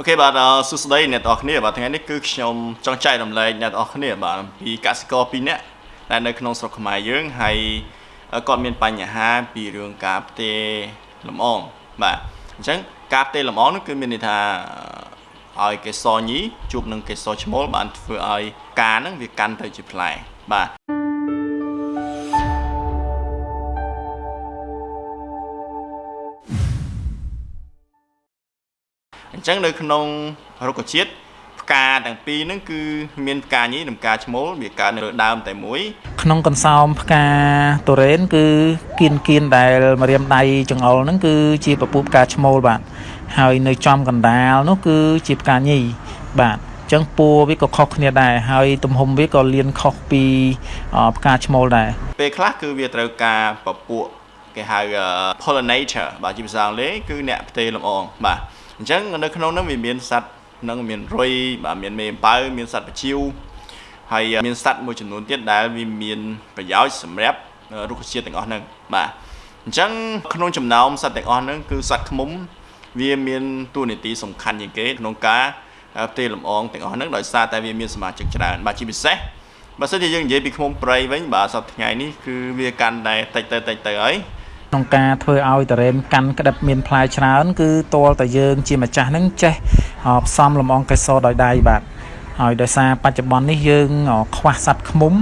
អូខេបាទសួស្តីអ្នកទាំងអស់គ្នាបាទថ្ងៃនេះគឺខ្ញុំចង់ចែករំលែកអ្នកទាំងអស់គ្នាបាទពីកសិករ2នាក់ដែលនៅក្នុងស្រុកខ្មែរយើងហើយគាត់មានបញ្ហាពីរឿងការផ្ទេរលំអងបាទអញ្ចឹងការផ្ទេរលំអងនោះគឺមានន័យថាឲ្យកេសរញីជួបនឹងកេសរឈ្មោលបានធ្វើឲ្យការហ្នឹងវាកាន់ទៅជាផ្លែបាទ អញ្ចឹងនៅក្នុងរុក្ខជាតិផ្កាទាំងពីរហ្នឹងគឺមានផ្កាញីនិងផ្កាឈ្មោលវាកើតនៅលើដើមតែមួយ ក្នុងកន្សោមផ្កាតូរ៉េនគឺគៀនគៀនដែលមរៀមដៃចង្អុលហ្នឹងគឺជាពពុះផ្កាឈ្មោលបាទហើយនៅចំកណ្ដាលនោះគឺជាផ្កាញីបាទចឹងពួរវាក៏ខុសគ្នាដែរហើយទំហំវាក៏លៀនខុសពីផ្កាឈ្មោលដែរពេលខ្លះគឺវាត្រូវការពពួកគេហៅ pollinator បាទជាភាសាអង់គ្លេសគឺអ្នកផ្ទេរលំអងបាទ អញ្ចឹងនៅក្នុងនោះវាមានសត្វនឹងមានរុយបាទមានមេអំពៅមានសត្វបជាវហើយមានសត្វមួយចំនួនទៀតដែលវាមានប្រយោជន៍សម្រាប់រុក្ខជាតិទាំងអស់ហ្នឹងបាទអញ្ចឹងក្នុងចំណោមសត្វទាំងអស់ហ្នឹងគឺសត្វឃ្មុំវាមានតួនាទីសំខាន់ជាងគេក្នុងការផ្ទេរលំអងទាំងអស់ហ្នឹងដោយសារតែវាមានសមាជិកច្រើនបាទជាពិសេសបើសិនជាយើងនិយាយពីឃ្មុំព្រៃវិញបាទសប្តាហ៍ថ្ងៃនេះគឺវាកាន់តែតិចទៅតិចទៅហើយ ក្នុងការធ្វើឲ្យតរ៉េនកាន់ក្តិបមានផ្លែច្រើន គឺតលតែយើងជាម្ចាស់នឹងចេះផ្សំលំអងកេសរដោយដៃបាទហើយដោយសារបច្ចុប្បន្ននេះយើងខ្វះសัตว์ឃ្មុំ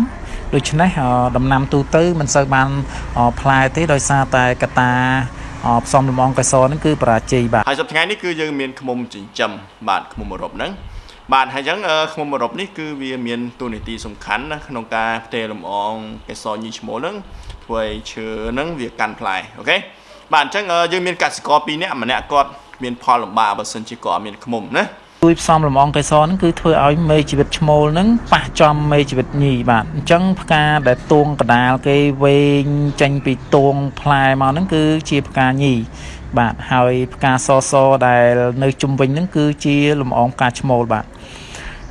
ដូច្នេះដំណាំទូទៅមិនសូវបានផ្លែទេដោយសារតែកតាផ្សំលំអងកេសរហ្នឹងគឺបរាជ័យបាទហើយសប្តាហ៍ថ្ងៃនេះគឺយើងមានឃ្មុំចិញ្ចឹមបាទឃ្មុំអឺរ៉ុបហ្នឹងបាទហើយអញ្ចឹងឃ្មុំអឺរ៉ុបនេះគឺវាមានតួនាទីសំខាន់ណាក្នុងការផ្ទេរលំអងកេសរញីឈ្មោលហ្នឹង ធ្វើឲ្យឈើហ្នឹងវាកាន់ផ្លែអូខេបាទអញ្ចឹងយើងមានកសិករ2នាក់ម្នាក់គាត់មានផលលំបាកបើសិនជាគាត់អត់មានឃ្មុំណាជួយផ្សំលំអងកេសរហ្នឹងគឺធ្វើឲ្យមេជីវិតឈ្មោលហ្នឹងប៉ះចំមេជីវិតញីបាទអញ្ចឹងផ្កាដែលទួងកដាលគេវែងចេញពីទួងផ្លែមកហ្នឹងគឺជាផ្កាញីបាទហើយផ្កាសសដែលនៅជុំវិញហ្នឹងគឺជាលំអងផ្កាឈ្មោលបាទ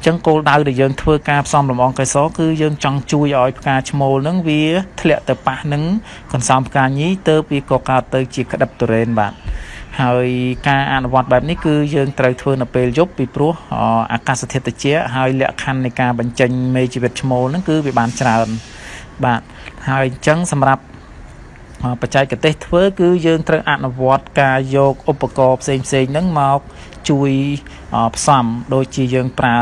ចឹងគោលដៅដែលយើងធ្វើការផ្សំលំអងកេសរគឺយើងចង់ជួយឲ្យផ្កាឈ្មោលហ្នឹងវាធ្លាក់ទៅប៉ះនឹងកន្សោមផ្កាញីទៅវាក៏កើតទៅជាក្តឹបទុរេនបាទហើយការអនុវត្តបែបនេះគឺយើងត្រូវធ្វើនៅពេលយប់ពីព្រោះអាកាសធាតុត្រជាក់ហើយលក្ខខណ្ឌនៃការបញ្ចេញមេជីវិតឈ្មោលហ្នឹងគឺវាបានច្រើនបាទហើយអញ្ចឹងសម្រាប់ បច្ចេកទេសធ្វើគឺយើងត្រូវអនុវត្តការយកឧបករណ៍ផ្សេងផ្សេងហ្នឹងមកជួយផ្សំដូចជាយើងប្រើ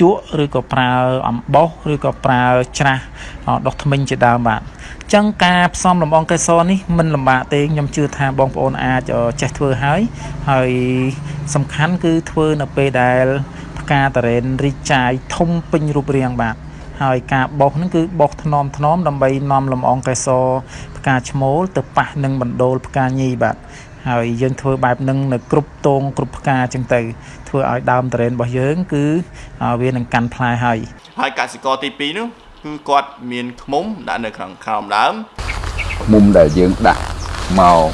ជក់ឬក៏ប្រើអំបោសឬក៏ប្រើច្រាស់ដុសធ្មេញជាដើមបាទអញ្ចឹងការផ្សំលំអងកេសរនេះមិនលំបាកទេខ្ញុំជឿថាបងប្អូនអាចចេះធ្វើហើយហើយសំខាន់គឺធ្វើនៅពេលដែលផ្កាតារ៉េនរីកចាយធំពេញរូបរាងបាទ ហើយការបោសហ្នឹងគឺបោសថ្នមថ្នមដើម្បីនាំលំអងកេសរផ្កាឈ្មោលទៅប៉ះនឹងបណ្ដូលផ្កាញីបាទហើយយើងធ្វើបែបហ្នឹងនៅគ្រប់តងគ្រប់ផ្កាចឹងទៅធ្វើឲ្យដើមតរ៉េនរបស់យើង គឺវានឹងកាន់ផ្លែហើយហើយកសិករទី2នោះគឺគាត់មានឃ្មុំដាក់នៅក្នុងក្រោមដើមឃ្មុំដែលយើងដាក់មក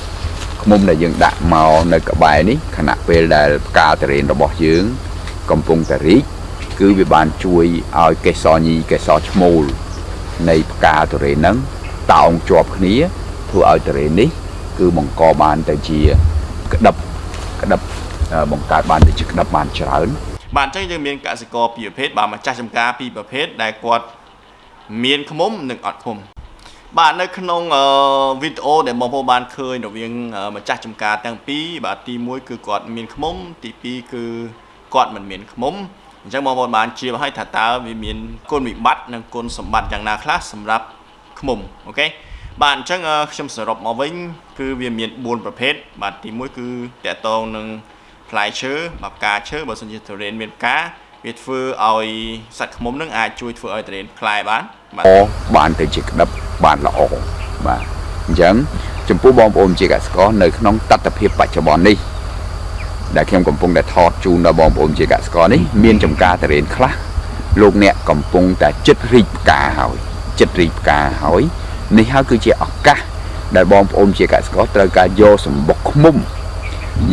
ឃ្មុំដែលយើងដាក់មកនៅក្បែរនេះខណៈពេលដែលផ្កាតរ៉េនរបស់យើង កំពុងតែរីក គឺវាបានជួយឲ្យកេសរញីកេសរឈ្មោលនៃផ្កាតរ៉េនហ្នឹងតោងជាប់គ្នាធ្វើឲ្យតរ៉េននេះ គឺបង្កបានទៅជាក្តឹបក្តឹបបង្កើតបានទៅជាក្តឹបបានច្រើនបាទអញ្ចឹងយើងមានកសិករពីរប្រភេទបាទម្ចាស់ចំការពីរប្រភេទដែលគាត់មានឃុំនិងអត់ឃុំបាទនៅក្នុងវីដេអូដែលបងប្អូនបានឃើញរវាងម្ចាស់ចំការទាំងពីរបាទទី1គឺគាត់មានឃុំទី2គឺគាត់មិនមានឃុំ អញ្ចឹងបងប្អូនបានជ្រាបហើយថាតើវាមានគុណវិបត្តិនិងគុណសម្បត្តិយ៉ាងណាខ្លះសម្រាប់ឃុំអូខេបាទអញ្ចឹងខ្ញុំសរុបមកវិញគឺវាមាន4ប្រភេទបាទទី1គឺតកតងនឹងផ្លែឈើបាទផ្កាឈើបើសិនជាទុរេនមានផ្កាវាធ្វើឲ្យសត្វឃ្មុំនឹងអាចជួយធ្វើឲ្យទុរេនផ្លែបានបាទបានទៅជាក្តឹបបានល្អបាទអញ្ចឹងចំពោះបងប្អូនជាកសិករនៅក្នុងតត្តភាពបច្ចុប្បន្ននេះ ដែលខ្ញុំកំពុងតែថតជូនដល់បងប្អូនជាកសិករនេះមានចំការទុរេនខ្លះលោកអ្នកកំពុងតែចិត្តរីកផ្កាហើយចិត្តរីកផ្កាហើយនេះហើយគឺជាឱកាសដែលបងប្អូនជាកសិករត្រូវការយកសម្បុកឃ្មុំ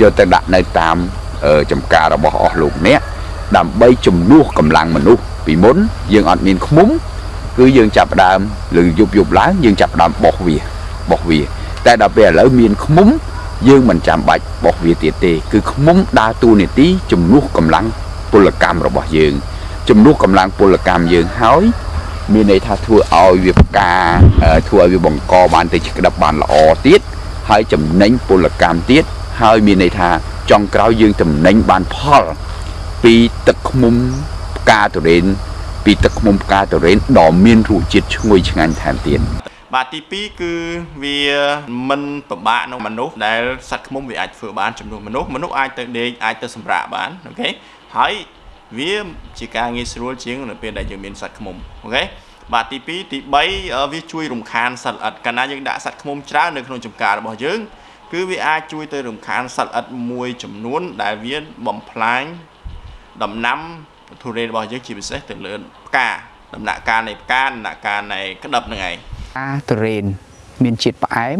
យកទៅដាក់នៅតាមចំការរបស់អស់លោកអ្នកដើម្បីជំនួសកម្លាំងមនុស្សពីមុនយើងអត់មានឃ្មុំគឺយើងចាប់ដើមឬយប់យប់ឡើងយើងចាប់ដើមបោះវាបោះវា តែដល់ពេលឥឡូវមានឃ្មុំ យើងមិនចាំបាច់បោះវាទៀតទេ គឺខ្មុំដើរតួនាទីជំនួសកម្លាំងពលកម្មរបស់យើងជំនួសកម្លាំងពលកម្មយើងហើយមានន័យថាធ្វើឲ្យវាផ្កាអឺធ្វើឲ្យវាបង្កបានទៅជាក្តាប់បានល្អទៀតហើយចំណេញពលកម្មទៀតហើយមានន័យថាចុងក្រោយយើងចំណេញបានផល ពីទឹកឃ្មុំផ្កាទុរេនពីទឹកឃ្មុំផ្កាទុរេនដ៏មានរសជាតិឈ្ងុយឆ្ងាញ់ថែមទៀត បាទទី2គឺវាមិនពិបាកក្នុងមនុស្សដែលសត្វឃ្មុំវាអាចធ្វើបានចំនួនមនុស្សមនុស្សអាចទៅដេកអាចទៅសម្រាកបានអូខេហើយវាជាការងាយស្រួលជាងនៅពេលដែលយើងមានសត្វឃ្មុំអូខេបាទទី2ទី3វាជួយរំខានសត្វល្អិតកាលណាយើងដាក់សត្វឃ្មុំច្រើននៅក្នុងចម្ការរបស់យើងគឺវាអាចជួយទៅរំខានសត្វល្អិតមួយចំនួន ដែលវាបំផ្លាញដំណាំទុរេនរបស់យើងជាពិសេសទៅលើផ្កាដំណាក់កាលនៃផ្កាដំណាក់កាលនៃក្តឹបហ្នឹងឯង អាទុរេនមានជាតិផ្អែម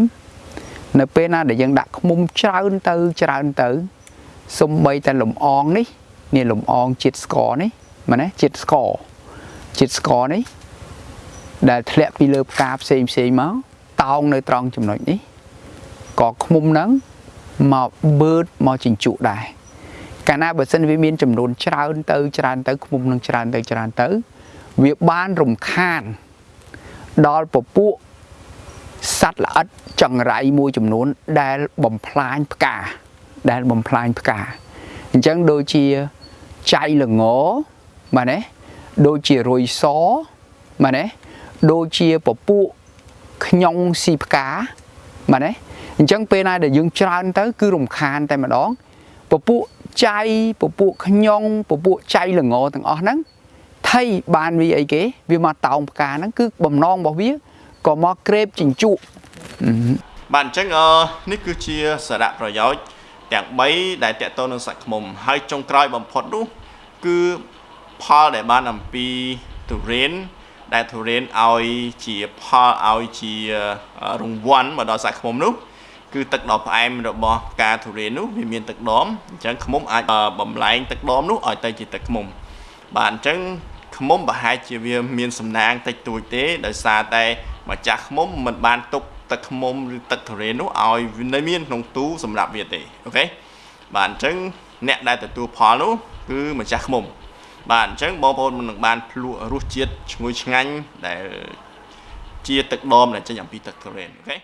នៅពេលណាដែលយើងដាក់ខ្មុំច្រើនទៅច្រើនទៅសំបីតែលំអងនេះនេះលំអងជាតិស្ករនេះមែនទេជាតិស្ករជាតិស្ករនេះដែលធ្លាក់ពីលើផ្កាផ្សេងផ្សេងមកតោងនៅត្រង់ចំណុចនេះក៏ខ្មុំហ្នឹងមកបឺតមកជញ្ជក់ដែរកាលណាបើសិនវាមានចំនួនច្រើនទៅច្រើនទៅខ្មុំនឹងច្រើនទៅច្រើនទៅ វាបានរំខាន ដល់ពពួកសត្វល្អិតចង្រៃមួយចំនួនដែលបំផ្លាញផ្កាដែលបំផ្លាញផ្កាអញ្ចឹងដូចជាចៃល្ងបាទណាដូចជារុយសបាទណាដូចជាពពួកខ្ញុងស៊ីផ្កាបាទណាអញ្ចឹងពេលណាដែលយើងច្រើនទៅគឺរំខានតែម្ដងពពួកចៃពពួកខ្ញុងពពួកចៃល្ងទាំងអស់ហ្នឹង ថៃបានវាអីគេវាមកតោងផ្កាហ្នឹងគឺបំណងរបស់វាក៏មកក្រេបជញ្ជក់បាទអញ្ចឹងអឺនេះគឺជាសារៈប្រយោជន៍ទាំង3ដែលតកតទៅនឹងសាច់ឃ្មុំហើយចុងក្រោយបំផុតនោះគឺផលដែលបានអំពីទុរេនដែលទុរេនឲ្យជាផលឲ្យជារង្វាន់មកដល់សាច់ឃ្មុំនោះគឺទឹកដ៏ផ្អែមរបស់ផ្កាទុរេននោះវាមានទឹកដមអញ្ចឹងឃ្មុំអាចបំលែងទឹកដមនោះឲ្យទៅជាទឹកឃ្មុំបាទអញ្ចឹង ឃ្មុំប្រហែលជាវាមានសំណាងតិចតួចទេដោយសារតែម្ចាស់ឃ្មុំមិនបានទុកទឹកឃ្មុំឬទឹកទុរេននោះឲ្យវានៅមានក្នុងទូសម្រាប់វាទេអូខេបាទអញ្ចឹងអ្នកដែលទទួលផលនោះគឺម្ចាស់ឃ្មុំបាទអញ្ចឹងបងប្អូនមិននឹងបានភ្លក់រសជាតិឈ្ងុយឆ្ងាញ់ដែលជាទឹកដមដែលចេញអំពីទឹកទុរេនអូខេ